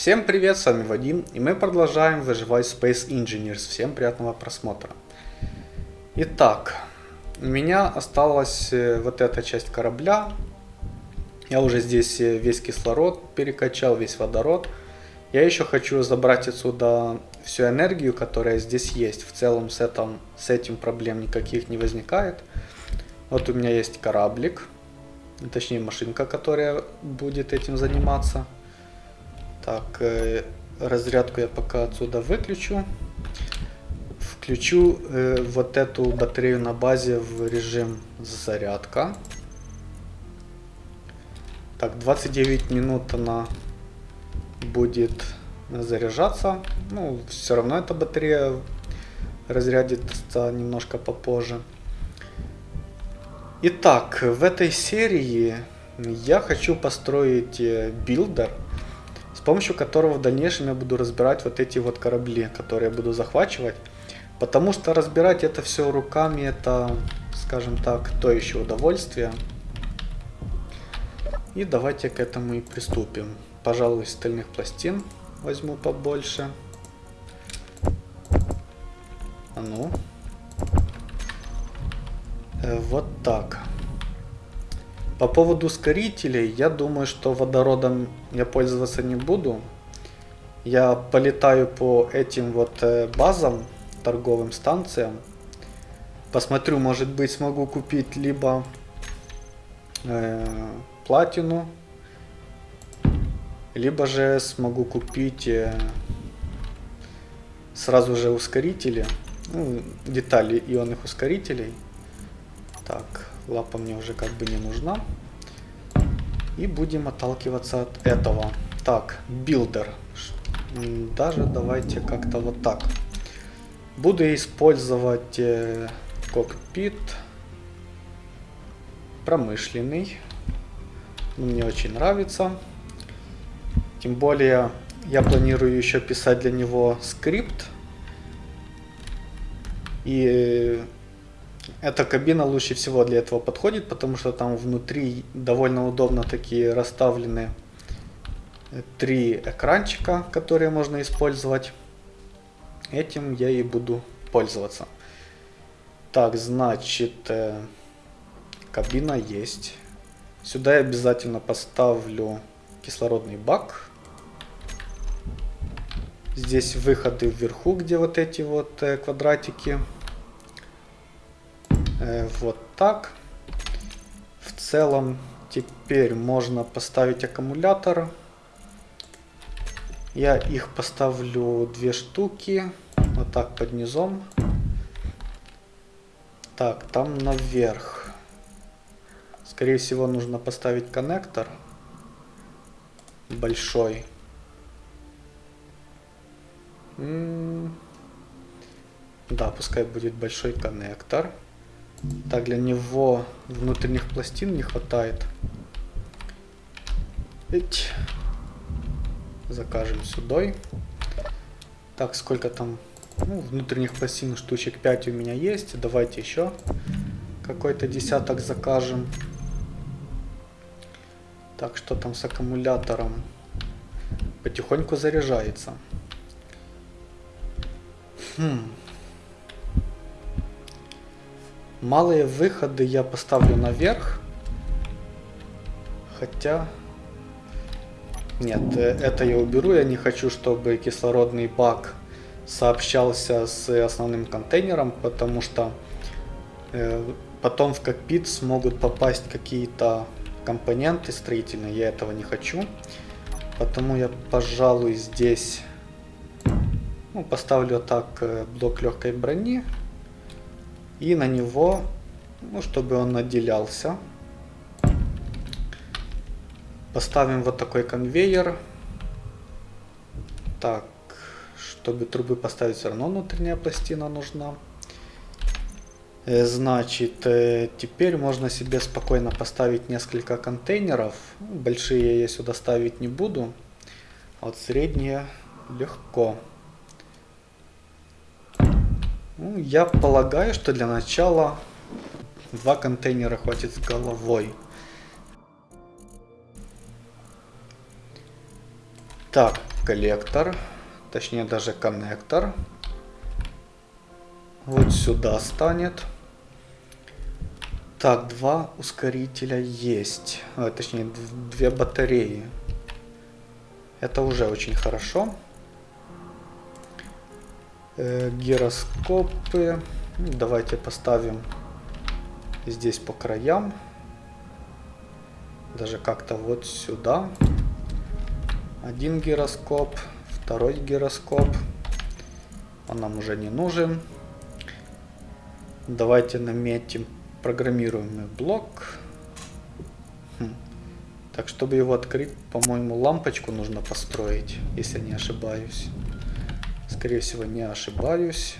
Всем привет, с вами Вадим, и мы продолжаем выживать Space Engineers. Всем приятного просмотра. Итак, у меня осталась э, вот эта часть корабля. Я уже здесь э, весь кислород перекачал, весь водород. Я еще хочу забрать отсюда всю энергию, которая здесь есть. В целом с этим, с этим проблем никаких не возникает. Вот у меня есть кораблик, точнее машинка, которая будет этим заниматься. Так, э, разрядку я пока отсюда выключу. Включу э, вот эту батарею на базе в режим зарядка. Так, 29 минут она будет заряжаться. Ну, все равно эта батарея разрядится немножко попозже. Итак, в этой серии я хочу построить э, builder, с помощью которого в дальнейшем я буду разбирать вот эти вот корабли, которые я буду захвачивать. Потому что разбирать это все руками, это, скажем так, то еще удовольствие. И давайте к этому и приступим. Пожалуй, стальных пластин возьму побольше. А ну. Э, вот так. По поводу ускорителей, я думаю, что водородом я пользоваться не буду. Я полетаю по этим вот э, базам, торговым станциям. Посмотрю, может быть смогу купить либо э, платину, либо же смогу купить э, сразу же ускорители, ну, детали ионных ускорителей. Так, лапа мне уже как бы не нужна. И будем отталкиваться от этого. Так, builder. Даже давайте как-то вот так. Буду использовать э, кокпит промышленный. Мне очень нравится. Тем более я планирую еще писать для него скрипт. И эта кабина лучше всего для этого подходит, потому что там внутри довольно удобно такие расставлены три экранчика, которые можно использовать. Этим я и буду пользоваться. Так, значит, э, кабина есть. Сюда я обязательно поставлю кислородный бак. Здесь выходы вверху, где вот эти вот э, квадратики. Э, вот так. В целом теперь можно поставить аккумулятор. Я их поставлю две штуки. Вот так под низом. Так, там наверх. Скорее всего нужно поставить коннектор. Большой. М -м да, пускай будет большой коннектор. Так, для него внутренних пластин не хватает. Эть. Закажем сюда. Так, сколько там? Ну, внутренних пластин штучек 5 у меня есть. Давайте еще какой-то десяток закажем. Так, что там с аккумулятором? Потихоньку заряжается. Хм. Малые выходы я поставлю наверх. Хотя... Нет, э, это я уберу. Я не хочу, чтобы кислородный бак сообщался с основным контейнером, потому что э, потом в кокпит смогут попасть какие-то компоненты строительные. Я этого не хочу. Потому я, пожалуй, здесь ну, поставлю так э, блок легкой брони. И на него, ну, чтобы он отделялся, поставим вот такой конвейер. Так, чтобы трубы поставить, все равно внутренняя пластина нужна. Э, значит, э, теперь можно себе спокойно поставить несколько контейнеров. Большие я сюда ставить не буду. А вот средние легко. Ну, я полагаю, что для начала два контейнера хватит с головой. Так, коллектор, точнее даже коннектор. Вот сюда станет. Так, два ускорителя есть. А, точнее, две батареи. Это уже очень хорошо. Э, гироскопы. Ну, давайте поставим здесь по краям. Даже как-то вот сюда. Один гироскоп, второй гироскоп. Он нам уже не нужен. Давайте наметим программируемый блок. Хм. Так, чтобы его открыть, по-моему, лампочку нужно построить, если не ошибаюсь. Скорее всего, не ошибаюсь.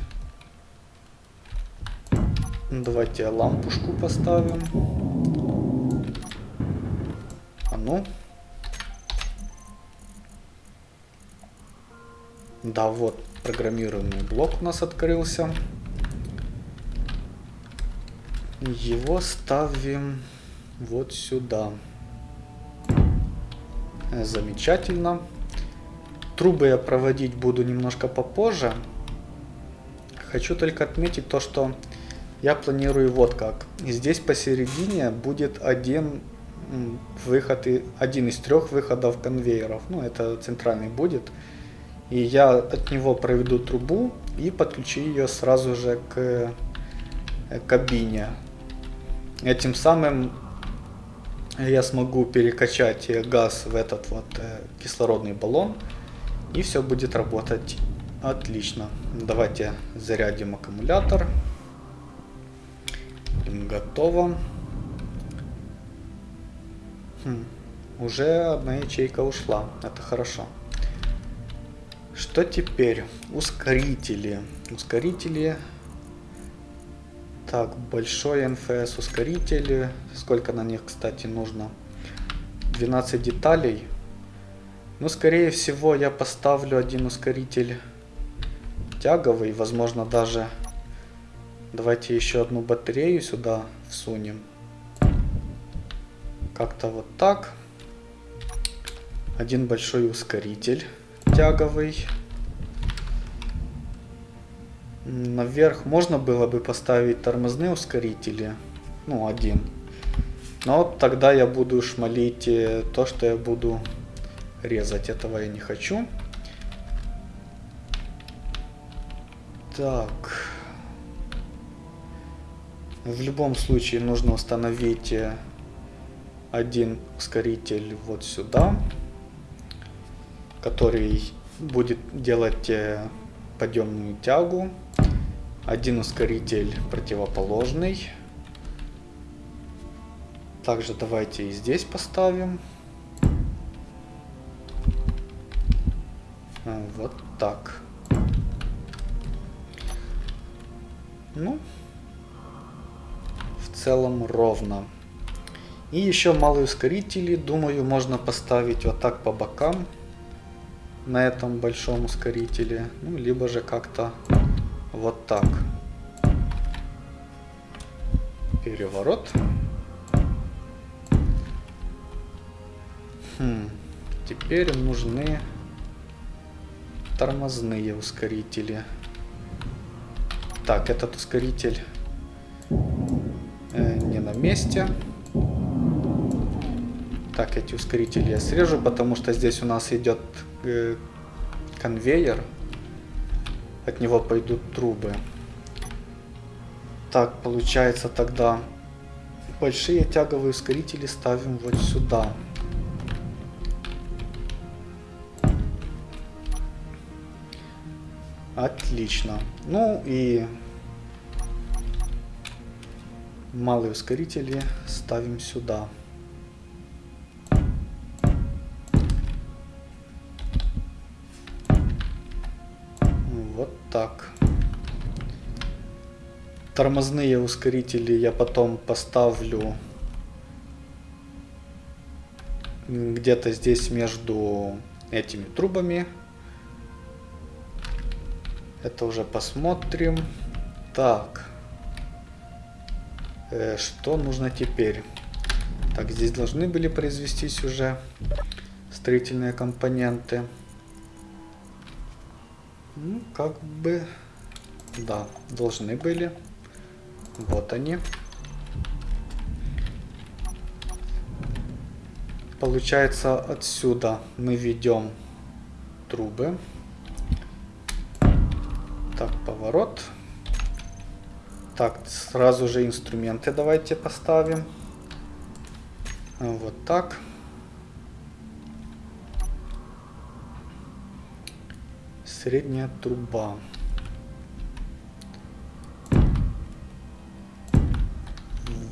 Давайте лампушку поставим. А ну. Да, вот программируемый блок у нас открылся. Его ставим вот сюда. Замечательно. Трубы я проводить буду немножко попозже. Хочу только отметить то, что я планирую вот как. Здесь посередине будет один выход, и один из трех выходов конвейеров. Ну, это центральный будет. И я от него проведу трубу и подключу ее сразу же к э, кабине. Этим самым я смогу перекачать газ в этот вот э, кислородный баллон. И все будет работать отлично. Давайте зарядим аккумулятор. Готово. Хм, уже одна ячейка ушла. Это хорошо. Что теперь? Ускорители. Ускорители. Так, большой НФС ускоритель. Сколько на них, кстати, нужно? 12 деталей. Ну, скорее всего, я поставлю один ускоритель тяговый. Возможно, даже... Давайте еще одну батарею сюда всунем. Как-то вот так. Один большой ускоритель тяговый. Наверх можно было бы поставить тормозные ускорители. Ну, один. Но тогда я буду шмалить э, то, что я буду резать. Этого я не хочу. Так. В любом случае нужно установить э, один ускоритель вот сюда, который будет делать э, подъемную тягу. Один ускоритель противоположный. Также давайте и здесь поставим. Вот так. Ну, в целом ровно. И еще малые ускорители, думаю, можно поставить вот так по бокам на этом большом ускорителе. Ну, либо же как-то вот так. Переворот. Хм. Теперь нужны тормозные ускорители. Так, этот ускоритель э, не на месте. Так, эти ускорители я срежу, потому что здесь у нас идет э, конвейер. От него пойдут трубы. Так, получается тогда большие тяговые ускорители ставим вот сюда. Отлично. Ну и малые ускорители ставим сюда. Вот так. Тормозные ускорители я потом поставлю где-то здесь между этими трубами. Это уже посмотрим. Так. Э, что нужно теперь? Так, здесь должны были произвестись уже строительные компоненты. Ну, как бы... Да, должны были. Вот они. Получается, отсюда мы ведем трубы. Так, поворот. Так, сразу же инструменты давайте поставим. Вот так. Средняя труба.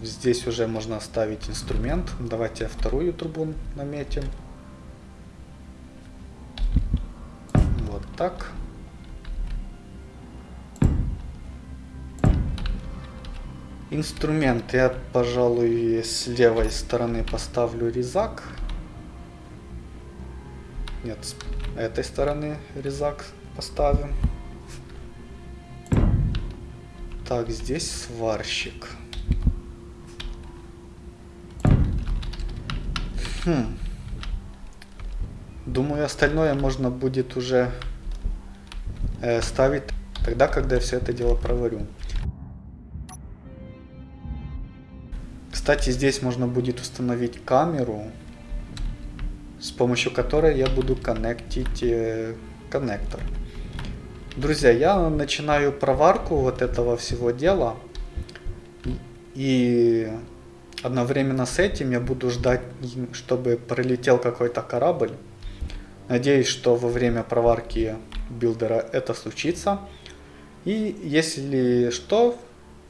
Здесь уже можно оставить инструмент. Давайте вторую трубу наметим. Вот так. Инструмент я, пожалуй, с левой стороны поставлю резак. Нет, с этой стороны резак поставим. Так, здесь сварщик. Хм. Думаю, остальное можно будет уже э, ставить тогда, когда я все это дело проварю. Кстати, здесь можно будет установить камеру, с помощью которой я буду коннектить э, коннектор. Друзья, я начинаю проварку вот этого всего дела. И одновременно с этим я буду ждать, чтобы пролетел какой-то корабль. Надеюсь, что во время проварки билдера это случится. И если что,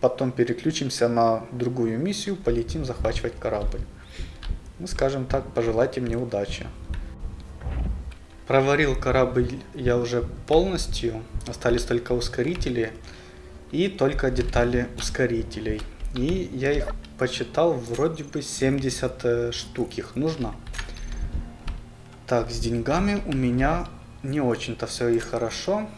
потом переключимся на другую миссию, полетим захвачивать корабль. Ну, скажем так, пожелайте мне удачи. Проварил корабль я уже полностью, остались только ускорители и только детали ускорителей. И я их почитал, вроде бы 70 э, штук их нужно. Так, с деньгами у меня не очень-то все и хорошо.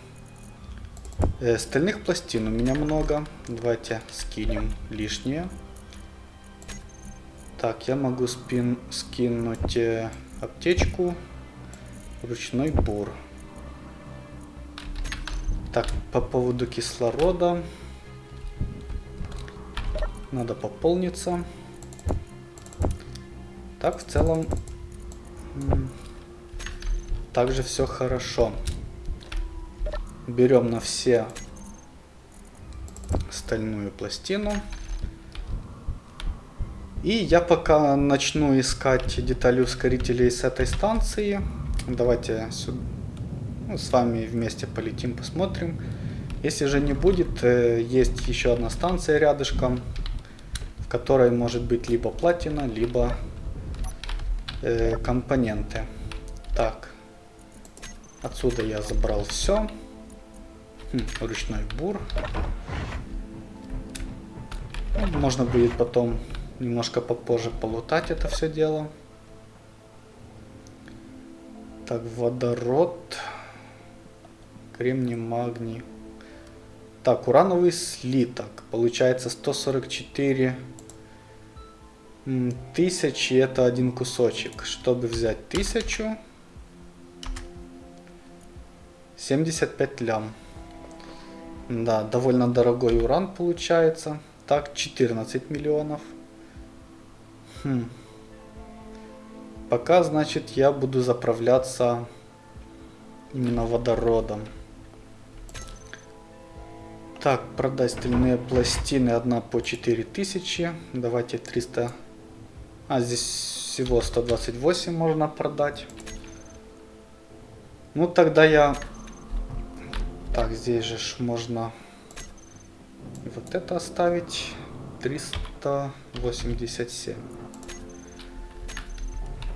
Э, стальных пластин у меня много. Давайте скинем лишнее. Так, я могу спин скинуть э, аптечку. Ручной бур. Так, по поводу кислорода. Надо пополниться. Так, в целом, также все хорошо. Берем на все стальную пластину. И я пока начну искать детали ускорителей с этой станции. Давайте сюда, ну, с вами вместе полетим, посмотрим. Если же не будет, э, есть еще одна станция рядышком которой может быть либо платина, либо э, компоненты. Так, отсюда я забрал все. Ручной бур. Ну, можно будет потом немножко попозже полутать это все дело. Так, водород, кремний, магний. Так, урановый слиток. Получается 144 Тысячи это один кусочек. Чтобы взять тысячу, 75 лям. Да, довольно дорогой уран получается. Так, 14 миллионов. Хм. Пока, значит, я буду заправляться именно водородом. Так, продать стальные пластины. Одна по 4000. Давайте 300 а здесь всего 128 можно продать. Ну тогда я... Так, здесь же можно вот это оставить. 387.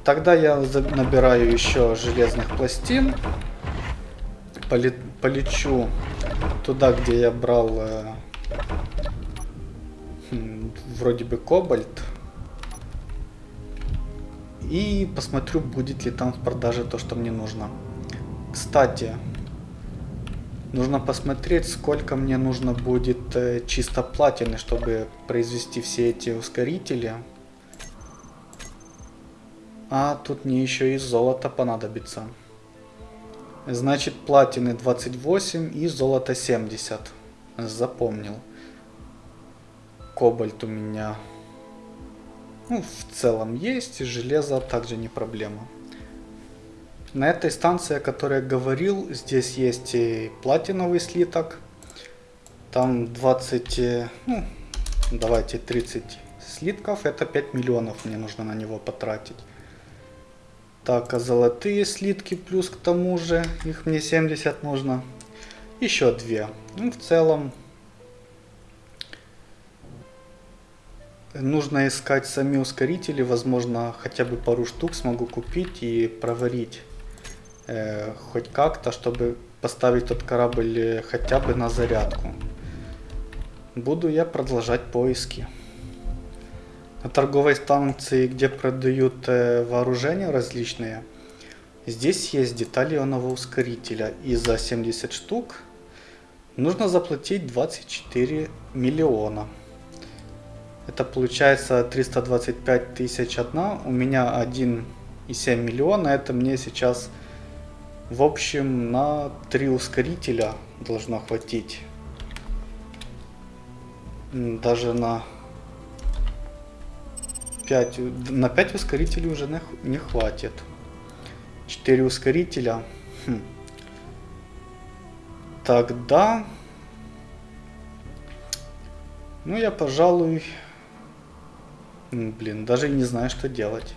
Тогда я набираю еще железных пластин. Полечу туда, где я брал э, хм, вроде бы кобальт. И посмотрю, будет ли там в продаже то, что мне нужно. Кстати, нужно посмотреть, сколько мне нужно будет э, чисто платины, чтобы произвести все эти ускорители. А тут мне еще и золото понадобится. Значит, платины 28 и золото 70. Запомнил. Кобальт у меня ну, в целом есть, железо также не проблема. На этой станции, о которой я говорил, здесь есть и платиновый слиток. Там 20, э, ну, давайте 30 слитков, это 5 миллионов мне нужно на него потратить. Так, а золотые слитки плюс к тому же, их мне 70 нужно. Еще две. Ну, в целом, нужно искать сами ускорители, возможно, хотя бы пару штук смогу купить и проварить э, хоть как-то, чтобы поставить тот корабль э, хотя бы на зарядку. Буду я продолжать поиски. На торговой станции, где продают э, вооружения различные, здесь есть детали ионного ускорителя. И за 70 штук нужно заплатить 24 миллиона. Это получается 325 тысяч одна. У меня 1,7 миллиона. Это мне сейчас в общем на 3 ускорителя должно хватить. Даже на 5, на 5 ускорителей уже не, не хватит. 4 ускорителя. Хм. Тогда... Ну, я, пожалуй, Блин, даже не знаю, что делать.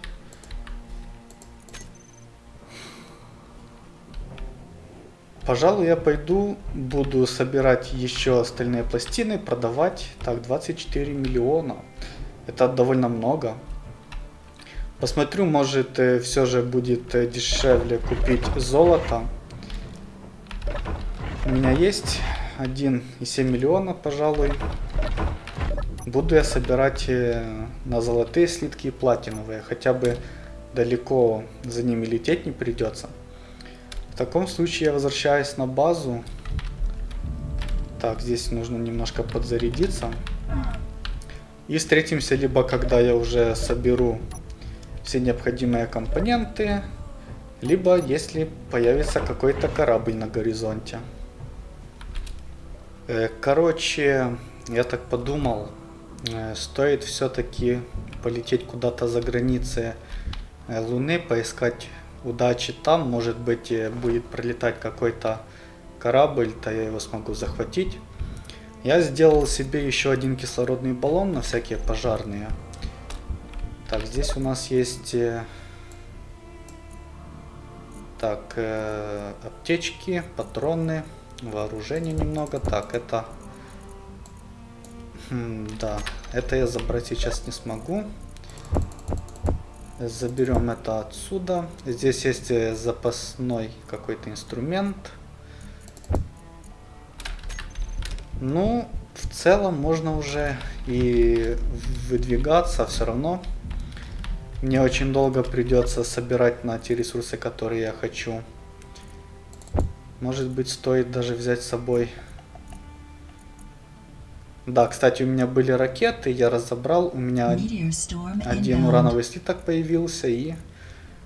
Пожалуй, я пойду, буду собирать еще остальные пластины, продавать. Так, 24 миллиона. Это довольно много. Посмотрю, может э, все же будет э, дешевле купить золото. У меня есть 1,7 миллиона, пожалуй. Буду я собирать э, на золотые слитки и платиновые. Хотя бы далеко за ними лететь не придется. В таком случае я возвращаюсь на базу. Так, здесь нужно немножко подзарядиться. И встретимся либо когда я уже соберу все необходимые компоненты, либо если появится какой-то корабль на горизонте. Э, короче, я так подумал, Э, стоит все-таки полететь куда-то за границы э, Луны, поискать удачи там. Может быть э, будет пролетать какой-то корабль, то я его смогу захватить. Я сделал себе еще один кислородный баллон на всякие пожарные. Так, здесь у нас есть... Так, э, аптечки, патроны, вооружение немного. Так, это Хм, да, это я забрать сейчас не смогу. Заберем это отсюда. Здесь есть э, запасной какой-то инструмент. Ну, в целом можно уже и выдвигаться, все равно. Мне очень долго придется собирать на те ресурсы, которые я хочу. Может быть, стоит даже взять с собой да, кстати, у меня были ракеты, я разобрал, у меня один урановый слиток появился и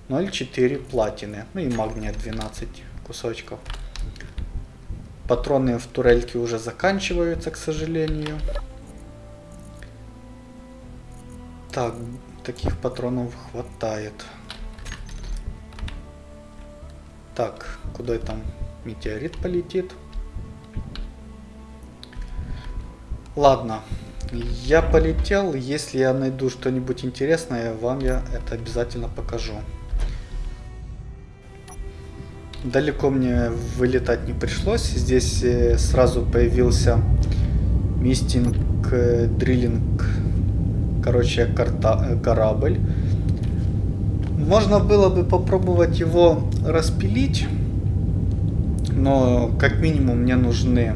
0,4 платины, ну и магния 12 кусочков. Патроны в турельке уже заканчиваются, к сожалению. Так, таких патронов хватает. Так, куда там метеорит полетит? Ладно, я полетел. Если я найду что-нибудь интересное, вам я это обязательно покажу. Далеко мне вылетать не пришлось. Здесь э, сразу появился мистинг, э, дриллинг, короче, карта, э, корабль. Можно было бы попробовать его распилить, но как минимум мне нужны,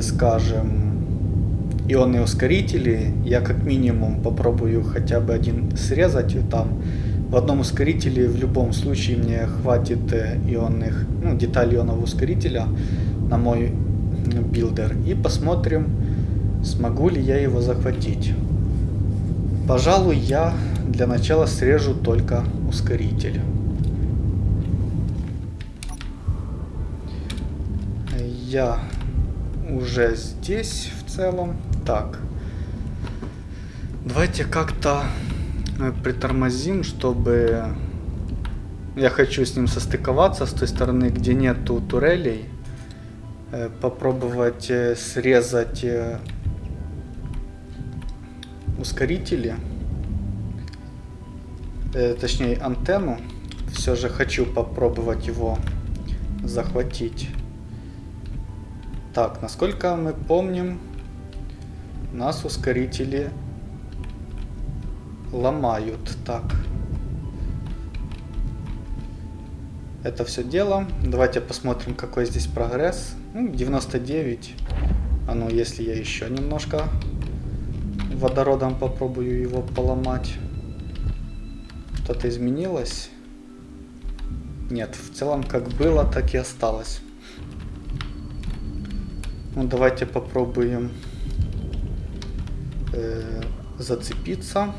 скажем, ионные ускорители. Я как минимум попробую хотя бы один срезать. Там в одном ускорителе в любом случае мне хватит э, ионных, ну, деталей ионного ускорителя на мой builder. И посмотрим, смогу ли я его захватить. Пожалуй, я для начала срежу только ускоритель. Я уже здесь в целом. Так. Давайте как-то э, притормозим, чтобы... Я хочу с ним состыковаться с той стороны, где нету турелей. Э, попробовать э, срезать ускорители. Точнее антенну. Все же хочу попробовать его захватить. Так, насколько мы помним, нас ускорители ломают. Так. Это все дело. Давайте посмотрим, какой здесь прогресс. Ну, 99. А ну, если я еще немножко водородом попробую его поломать. Что-то изменилось? Нет, в целом как было, так и осталось. Ну, давайте попробуем э, зацепиться.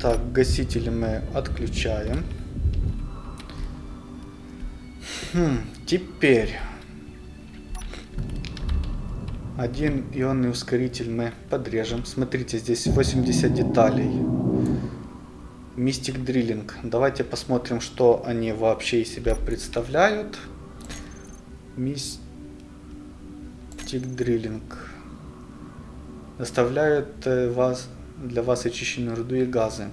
Так, гасители мы отключаем. Хм, теперь один ионный ускоритель мы подрежем. Смотрите, здесь 80 деталей. Мистик дриллинг. Давайте посмотрим, что они вообще из себя представляют. Мистик дриллинг. Доставляют э, вас для вас очищенную руду и газы.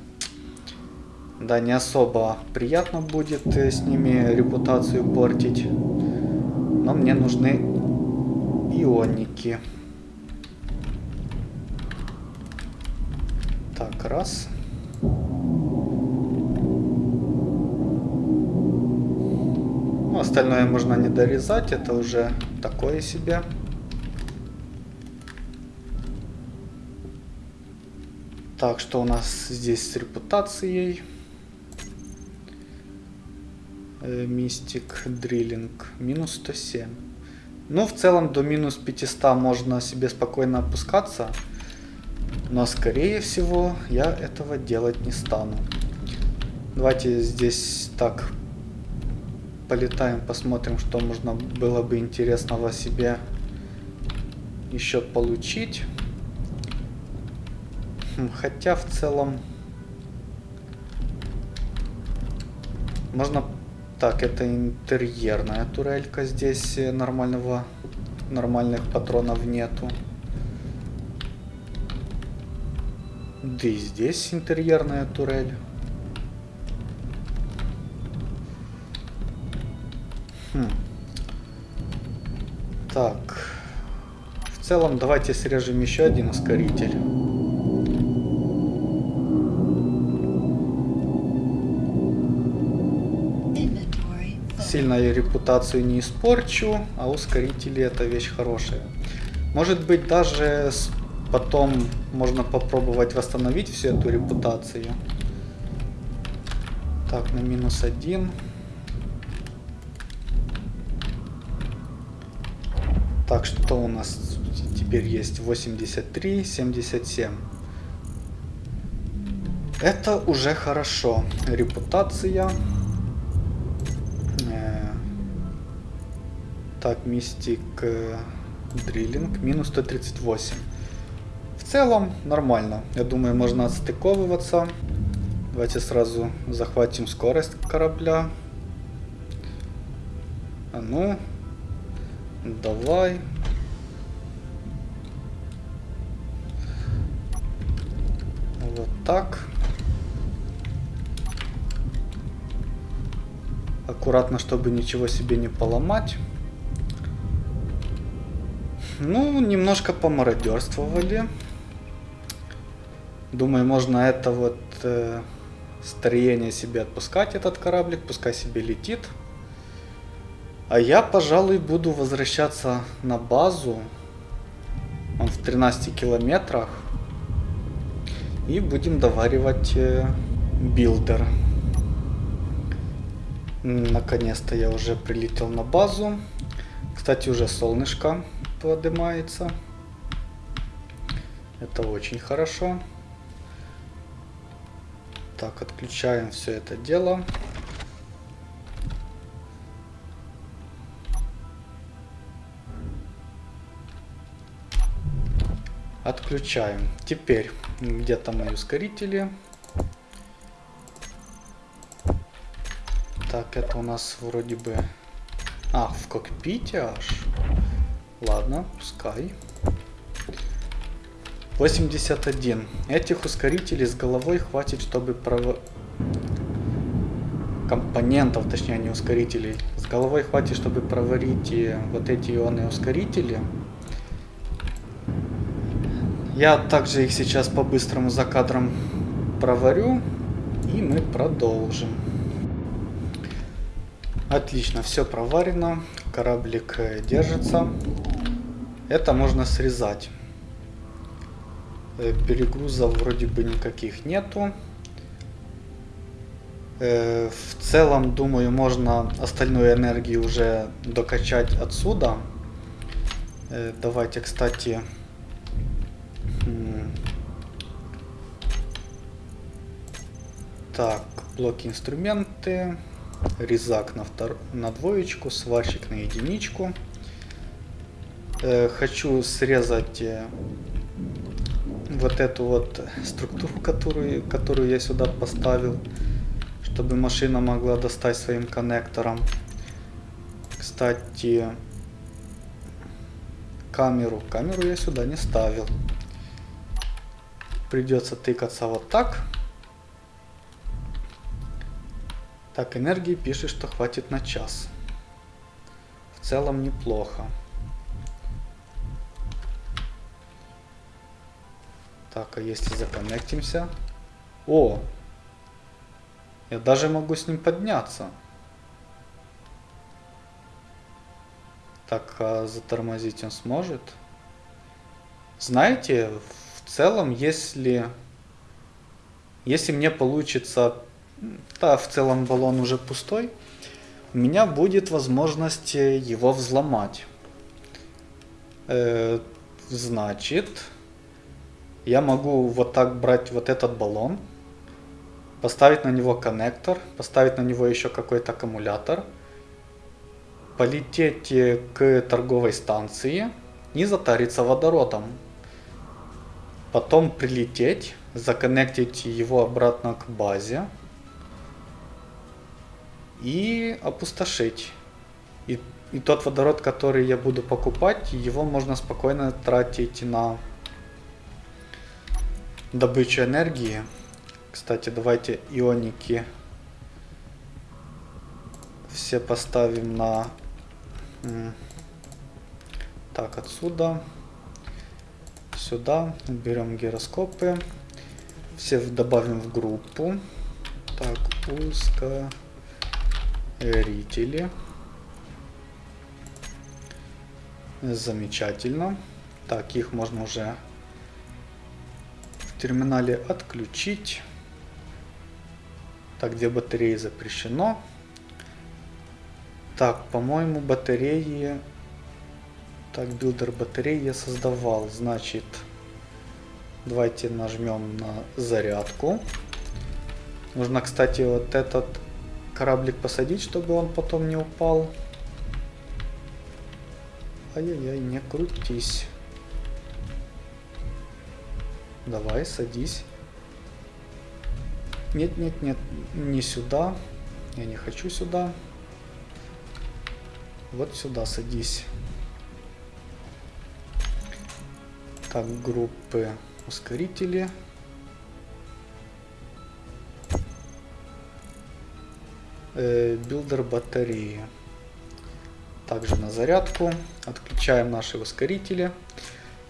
Да, не особо приятно будет э, с ними репутацию портить. Но мне нужны ионики. Так, раз. Остальное можно не дорезать, это уже такое себе. Так, что у нас здесь с репутацией? Э, мистик, дриллинг, минус 107. Ну, в целом до минус 500 можно себе спокойно опускаться. Но, скорее всего, я этого делать не стану. Давайте здесь так полетаем, посмотрим, что можно было бы интересного себе еще получить. Хотя в целом можно... Так, это интерьерная турелька. Здесь нормального, нормальных патронов нету. Да и здесь интерьерная турель. Так. В целом, давайте срежем еще один ускоритель. сильно ее репутацию не испорчу, а ускорители это вещь хорошая. Может быть даже потом можно попробовать восстановить всю эту репутацию. Так, на минус один. Так, что у нас теперь есть? 83, 77. Это уже хорошо. Репутация. Так, мистик дриллинг, минус 138. В целом нормально. Я думаю, можно отстыковываться. Давайте сразу захватим скорость корабля. А ну, давай. Вот так. Аккуратно, чтобы ничего себе не поломать. Ну, немножко помародерствовали. Думаю, можно это вот э, строение себе отпускать, этот кораблик, пускай себе летит. А я, пожалуй, буду возвращаться на базу. Он в 13 километрах. И будем доваривать э, builder. Наконец-то я уже прилетел на базу. Кстати, уже солнышко поднимается. Это очень хорошо. Так, отключаем все это дело. Отключаем. Теперь где-то мои ускорители. Так, это у нас вроде бы... А, в кокпите аж. Ладно, пускай. 81. Этих ускорителей с головой хватит, чтобы пров... Компонентов, точнее не ускорителей. С головой хватит, чтобы проварить вот эти ионные ускорители. Я также их сейчас по-быстрому за кадром проварю. И мы продолжим. Отлично, все проварено. Кораблик э, держится. Это можно срезать. Э, перегрузов вроде бы никаких нету. Э, в целом, думаю, можно остальную энергию уже докачать отсюда. Давайте, кстати... Так, блоки инструменты, резак на, втор... на двоечку, сварщик на единичку. хочу срезать вот эту вот структуру, которую, которую я сюда поставил, чтобы машина могла достать своим коннектором. Кстати, камеру. Камеру я сюда не ставил. Придется тыкаться вот так. Так, энергии пишет, что хватит на час. В целом неплохо. Так, а если законнектимся? О! Я даже могу с ним подняться. Так, а затормозить он сможет? Знаете, в целом, если... Если мне получится... Да, в целом баллон уже пустой. У меня будет возможность его взломать. Э, значит я могу вот так брать вот этот баллон, поставить на него коннектор, поставить на него еще какой-то аккумулятор, полететь э, к торговой станции и затариться водородом. Потом прилететь, законнектить его обратно к базе и опустошить. И, и тот водород, который я буду покупать, его можно спокойно тратить на добычу энергии. Кстати, давайте ионики все поставим на... Так, отсюда. Сюда. Берем гироскопы. Все добавим в группу. Так, ускорители. Замечательно. Так, их можно уже терминале отключить. Так, где батареи запрещено. Так, по-моему, батареи... Так, builder батареи я создавал. Значит, давайте нажмем на зарядку. Нужно, кстати, вот этот кораблик посадить, чтобы он потом не упал. Ай-яй-яй, не крутись. Давай, садись. Нет, нет, нет, не сюда. Я не хочу сюда. Вот сюда садись. Так, группы ускорители. Билдер батареи. Также на зарядку. Отключаем наши ускорители.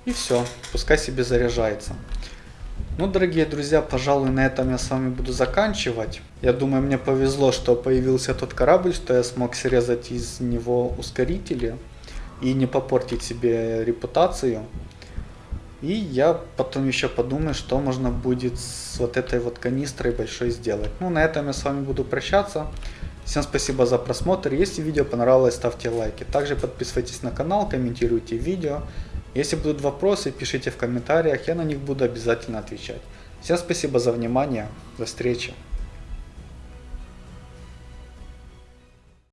И все, пускай себе заряжается. Ну, дорогие друзья, пожалуй, на этом я с вами буду заканчивать. Я думаю, мне повезло, что появился тот корабль, что я смог срезать из него ускорители и не попортить себе репутацию. И я потом еще подумаю, что можно будет с вот этой вот канистрой большой сделать. Ну, на этом я с вами буду прощаться. Всем спасибо за просмотр. Если видео понравилось, ставьте лайки. Также подписывайтесь на канал, комментируйте видео. Если будут вопросы, пишите в комментариях, я на них буду обязательно отвечать. Всем спасибо за внимание. До встречи.